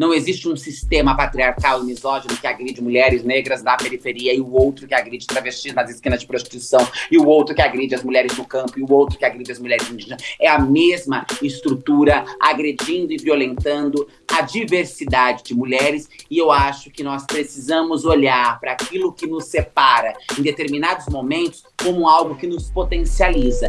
Não existe um sistema patriarcal e misógino que agride mulheres negras da periferia e o outro que agride travestis nas esquinas de prostituição e o outro que agride as mulheres no campo e o outro que agride as mulheres indígenas. É a mesma estrutura agredindo e violentando a diversidade de mulheres e eu acho que nós precisamos olhar para aquilo que nos separa em determinados momentos como algo que nos potencializa.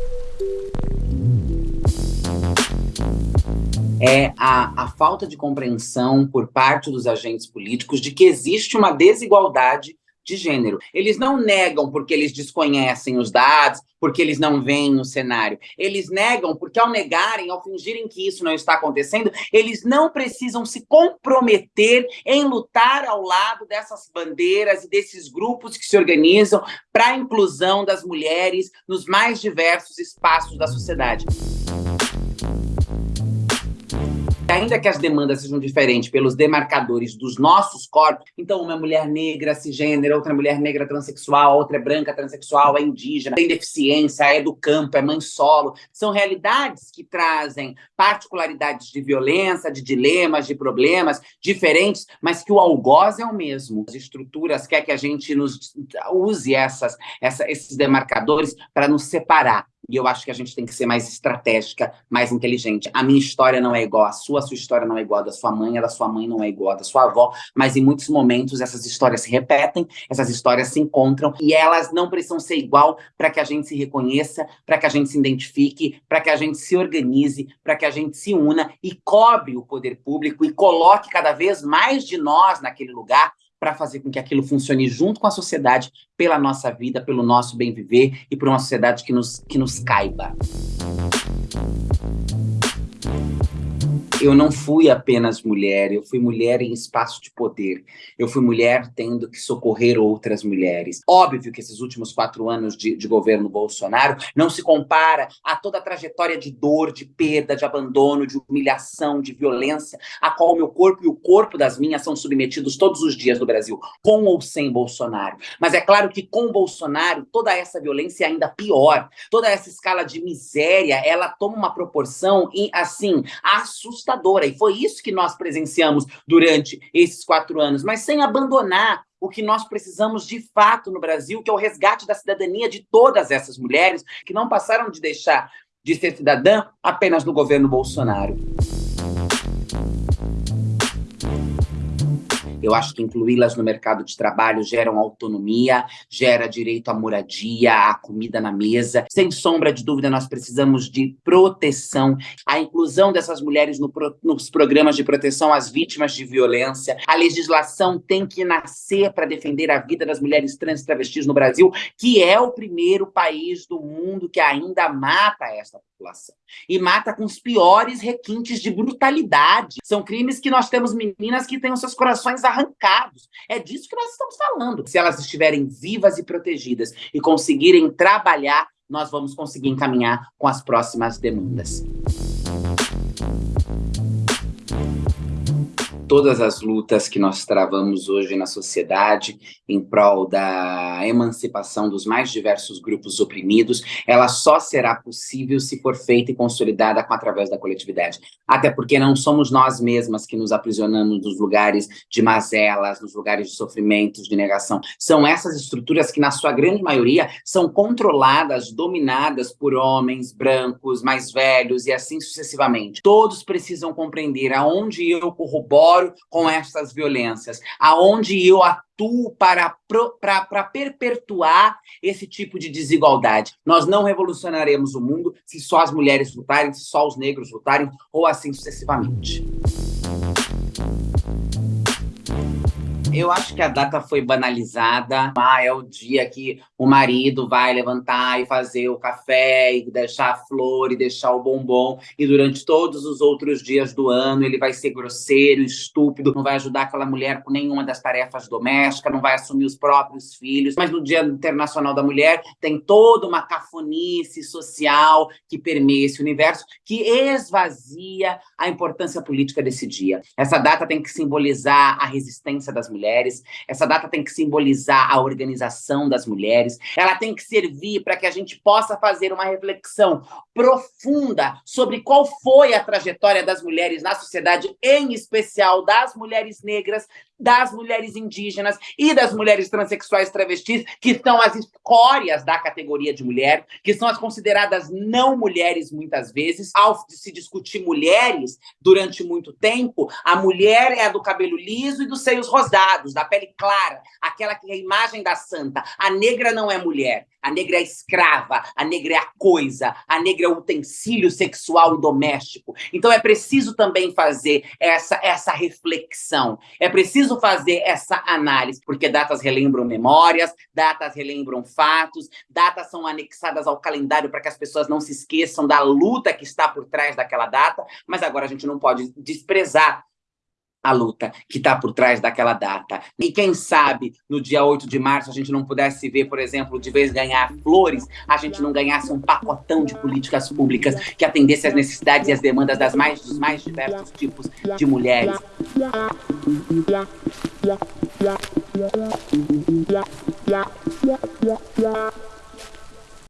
É a, a falta de compreensão por parte dos agentes políticos de que existe uma desigualdade de gênero. Eles não negam porque eles desconhecem os dados, porque eles não veem o cenário. Eles negam porque, ao negarem, ao fingirem que isso não está acontecendo, eles não precisam se comprometer em lutar ao lado dessas bandeiras e desses grupos que se organizam para a inclusão das mulheres nos mais diversos espaços da sociedade ainda que as demandas sejam diferentes pelos demarcadores dos nossos corpos, então uma mulher negra cisgênera, outra mulher negra transexual, outra é branca transexual, é indígena, tem deficiência, é do campo, é mãe solo, são realidades que trazem particularidades de violência, de dilemas, de problemas diferentes, mas que o algoz é o mesmo. As estruturas quer que a gente nos use essas, essa, esses demarcadores para nos separar. E eu acho que a gente tem que ser mais estratégica, mais inteligente. A minha história não é igual à sua, a sua história não é igual à da sua mãe, a da sua mãe não é igual à da sua avó, mas em muitos momentos essas histórias se repetem, essas histórias se encontram, e elas não precisam ser igual para que a gente se reconheça, para que a gente se identifique, para que a gente se organize, para que a gente se una e cobre o poder público e coloque cada vez mais de nós naquele lugar para fazer com que aquilo funcione junto com a sociedade, pela nossa vida, pelo nosso bem viver e por uma sociedade que nos, que nos caiba eu não fui apenas mulher, eu fui mulher em espaço de poder. Eu fui mulher tendo que socorrer outras mulheres. Óbvio que esses últimos quatro anos de, de governo Bolsonaro não se compara a toda a trajetória de dor, de perda, de abandono, de humilhação, de violência, a qual o meu corpo e o corpo das minhas são submetidos todos os dias no Brasil, com ou sem Bolsonaro. Mas é claro que com Bolsonaro, toda essa violência é ainda pior. Toda essa escala de miséria, ela toma uma proporção, assim, assustadora assustadora, e foi isso que nós presenciamos durante esses quatro anos, mas sem abandonar o que nós precisamos de fato no Brasil, que é o resgate da cidadania de todas essas mulheres que não passaram de deixar de ser cidadã apenas no governo Bolsonaro. Eu acho que incluí-las no mercado de trabalho gera autonomia, gera direito à moradia, à comida na mesa. Sem sombra de dúvida, nós precisamos de proteção. A inclusão dessas mulheres no, nos programas de proteção às vítimas de violência. A legislação tem que nascer para defender a vida das mulheres trans e travestis no Brasil, que é o primeiro país do mundo que ainda mata essa população. E mata com os piores requintes de brutalidade. São crimes que nós temos meninas que têm os seus corações arrancados. É disso que nós estamos falando. Se elas estiverem vivas e protegidas e conseguirem trabalhar, nós vamos conseguir encaminhar com as próximas demandas. Todas as lutas que nós travamos hoje na sociedade em prol da emancipação dos mais diversos grupos oprimidos, ela só será possível se for feita e consolidada com, através da coletividade. Até porque não somos nós mesmas que nos aprisionamos nos lugares de mazelas, nos lugares de sofrimentos, de negação. São essas estruturas que, na sua grande maioria, são controladas, dominadas por homens brancos, mais velhos e assim sucessivamente. Todos precisam compreender aonde eu corroboro com estas violências, aonde eu atuo para, para, para perpetuar esse tipo de desigualdade. Nós não revolucionaremos o mundo se só as mulheres lutarem, se só os negros lutarem, ou assim sucessivamente. Eu acho que a data foi banalizada. Ah, é o dia que o marido vai levantar e fazer o café, e deixar a flor, e deixar o bombom, e durante todos os outros dias do ano ele vai ser grosseiro, estúpido, não vai ajudar aquela mulher com nenhuma das tarefas domésticas, não vai assumir os próprios filhos. Mas no Dia Internacional da Mulher tem toda uma cafonice social que permeia esse universo, que esvazia a importância política desse dia. Essa data tem que simbolizar a resistência das mulheres, mulheres, essa data tem que simbolizar a organização das mulheres, ela tem que servir para que a gente possa fazer uma reflexão profunda sobre qual foi a trajetória das mulheres na sociedade, em especial das mulheres negras, das mulheres indígenas e das mulheres transexuais travestis, que são as escórias da categoria de mulher, que são as consideradas não mulheres muitas vezes. Ao se discutir mulheres durante muito tempo, a mulher é a do cabelo liso e dos seios rosados, da pele clara, aquela que é a imagem da santa. A negra não é mulher, a negra é escrava, a negra é a coisa, a negra é o utensílio sexual e doméstico. Então é preciso também fazer essa, essa reflexão, é preciso fazer essa análise, porque datas relembram memórias, datas relembram fatos, datas são anexadas ao calendário para que as pessoas não se esqueçam da luta que está por trás daquela data, mas agora a gente não pode desprezar a luta que está por trás daquela data. E quem sabe, no dia 8 de março, a gente não pudesse ver, por exemplo, de vez ganhar flores, a gente não ganhasse um pacotão de políticas públicas que atendesse às necessidades e às demandas das mais, dos mais diversos tipos de mulheres. Yeah, yeah, yeah, yeah, yeah, yeah, yeah. yeah, yeah.